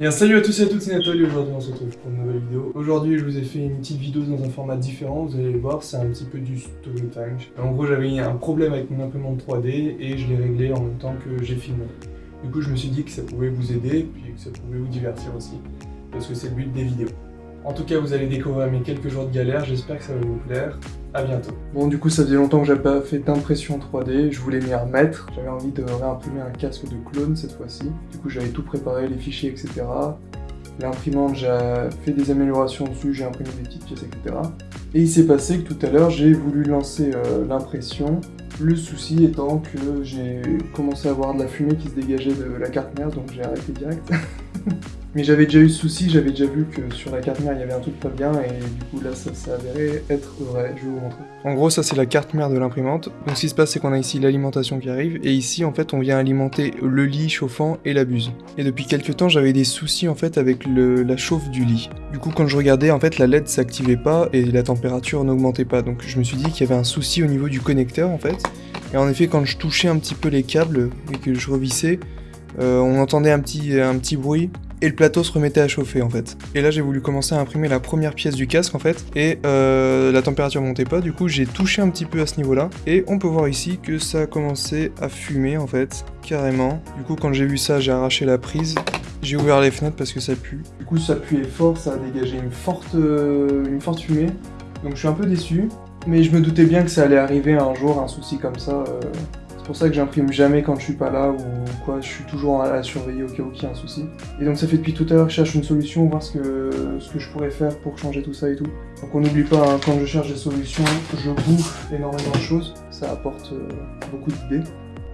Bien, salut à tous et à toutes, c'est Nathalie, aujourd'hui on se retrouve pour une nouvelle vidéo. Aujourd'hui je vous ai fait une petite vidéo dans un format différent, vous allez voir, c'est un petit peu du story time. En gros j'avais un problème avec mon imprimante 3D et je l'ai réglé en même temps que j'ai filmé. Du coup je me suis dit que ça pouvait vous aider, puis que ça pouvait vous divertir aussi, parce que c'est le but des vidéos. En tout cas, vous allez découvrir mes quelques jours de galère, j'espère que ça va vous plaire. A bientôt. Bon, du coup, ça faisait longtemps que j'avais pas fait d'impression 3D, je voulais m'y remettre. J'avais envie de réimprimer un casque de clone cette fois-ci. Du coup, j'avais tout préparé, les fichiers, etc. L'imprimante, j'ai fait des améliorations dessus, j'ai imprimé des petites pièces, etc. Et il s'est passé que tout à l'heure, j'ai voulu lancer euh, l'impression. Le souci étant que j'ai commencé à avoir de la fumée qui se dégageait de la carte mère, donc j'ai arrêté direct. Mais j'avais déjà eu ce souci, j'avais déjà vu que sur la carte mère il y avait un truc pas bien et du coup là ça s'est avéré être vrai, je vais vous montrer. En gros ça c'est la carte mère de l'imprimante. Donc ce qui se passe c'est qu'on a ici l'alimentation qui arrive et ici en fait on vient alimenter le lit chauffant et la buse. Et depuis quelques temps j'avais des soucis en fait avec la chauffe du lit. Du coup quand je regardais en fait la LED s'activait pas et la température n'augmentait pas donc je me suis dit qu'il y avait un souci au niveau du connecteur en fait. Et en effet quand je touchais un petit peu les câbles et que je revissais, on entendait un petit, bruit et le plateau se remettait à chauffer en fait. Et là j'ai voulu commencer à imprimer la première pièce du casque en fait, et euh, la température montait pas, du coup j'ai touché un petit peu à ce niveau-là, et on peut voir ici que ça a commencé à fumer en fait, carrément. Du coup quand j'ai vu ça, j'ai arraché la prise, j'ai ouvert les fenêtres parce que ça pue. Du coup ça puait fort, ça a dégagé une forte, euh, fumée, donc je suis un peu déçu, mais je me doutais bien que ça allait arriver un jour, un souci comme ça, euh, pour ça que j'imprime jamais quand je suis pas là ou quoi, je suis toujours à, surveiller au cas où il y a un souci. Et donc ça fait depuis tout à l'heure que je cherche une solution, voir ce que, ce que je pourrais faire pour changer tout ça et tout. Donc on n'oublie pas, hein, quand je cherche des solutions, je bouffe énormément de choses, ça apporte euh, beaucoup d'idées.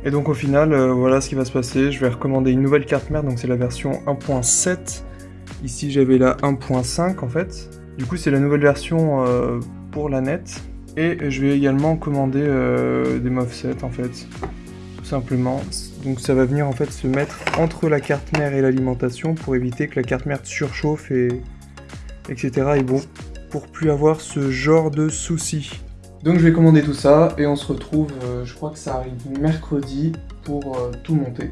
Et donc au final, euh, voilà ce qui va se passer, je vais recommander une nouvelle carte mère, donc c'est la version 1.7. Ici j'avais la 1.5 en fait. Du coup c'est la nouvelle version euh, pour la net. Et je vais également commander euh, des MOVSET en fait, tout simplement. Donc ça va venir en fait se mettre entre la carte mère et l'alimentation pour éviter que la carte mère surchauffe et etc. Et bon, pour plus avoir ce genre de soucis. Donc je vais commander tout ça et on se retrouve, euh, je crois que ça arrive mercredi pour euh, tout monter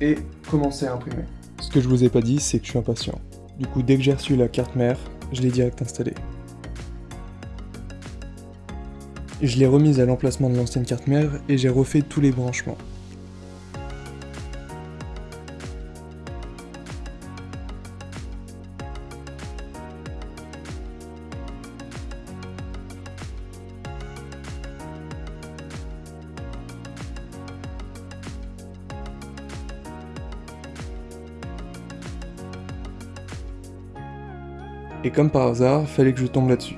et commencer à imprimer. Ce que je vous ai pas dit, c'est que je suis impatient. Du coup, dès que j'ai reçu la carte mère, je l'ai direct installée. Je l'ai remise à l'emplacement de l'ancienne carte mère et j'ai refait tous les branchements. Et comme par hasard, fallait que je tombe là-dessus.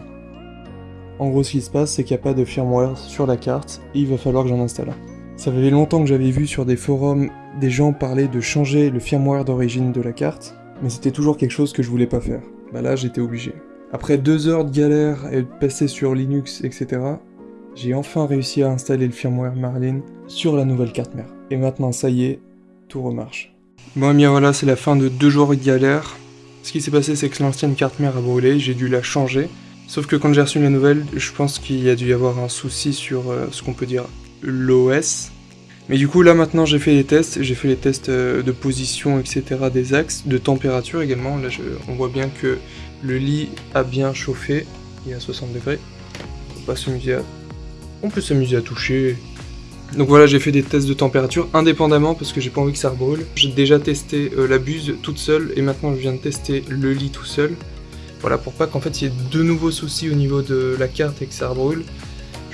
En gros, ce qui se passe, c'est qu'il n'y a pas de firmware sur la carte, et il va falloir que j'en installe un. Ça fait longtemps que j'avais vu sur des forums des gens parler de changer le firmware d'origine de la carte, mais c'était toujours quelque chose que je voulais pas faire. Bah là, j'étais obligé. Après deux heures de galère et de passer sur Linux, etc., j'ai enfin réussi à installer le firmware Marlin sur la nouvelle carte mère. Et maintenant, ça y est, tout remarche. Bon, bien voilà, c'est la fin de deux jours de galère. Ce qui s'est passé, c'est que l'ancienne carte mère a brûlé, j'ai dû la changer. Sauf que quand j'ai reçu la nouvelle, je pense qu'il y a dû y avoir un souci sur euh, ce qu'on peut dire l'OS. Mais du coup là maintenant j'ai fait les tests, j'ai fait les tests euh, de position etc des axes, de température également, là on voit bien que le lit a bien chauffé, il est à 60 degrés, on peut s'amuser à... On peut s'amuser à toucher. Donc voilà j'ai fait des tests de température indépendamment parce que j'ai pas envie que ça rebrûle. J'ai déjà testé euh, la buse toute seule et maintenant je viens de tester le lit tout seul. Voilà, pour pas qu'en fait il y ait de nouveaux soucis au niveau de la carte et que ça brûle.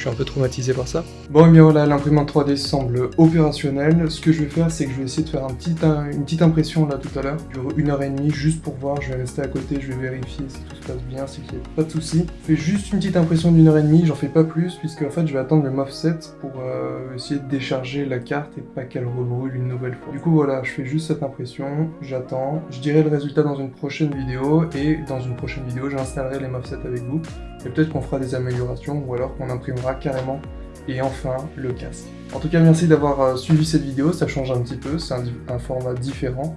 Suis un peu traumatisé par ça. Bon, et bien voilà, l'imprimante 3D semble opérationnelle. Ce que je vais faire, c'est que je vais essayer de faire une petite impression là tout à l'heure, dure une heure et demie, juste pour voir. Je vais rester à côté, je vais vérifier si tout se passe bien, si qu'il n'y a pas de soucis. Je fais juste une petite impression d'une heure et demie, j'en fais pas plus, puisque en fait je vais attendre le MOVSET pour euh, essayer de décharger la carte et pas qu'elle rebrûle une nouvelle fois. Du coup voilà, je fais juste cette impression, j'attends, je dirai le résultat dans une prochaine vidéo, et dans une prochaine vidéo, j'installerai les MOVSET avec vous, et peut-être qu'on fera des améliorations, ou alors qu'on imprimera carrément et enfin le casque. En tout cas merci d'avoir euh, suivi cette vidéo, ça change un petit peu, c'est un, un format différent.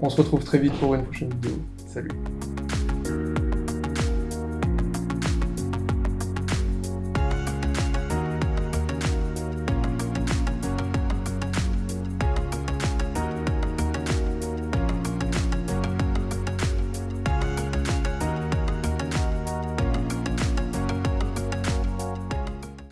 On se retrouve très vite pour une prochaine vidéo. Salut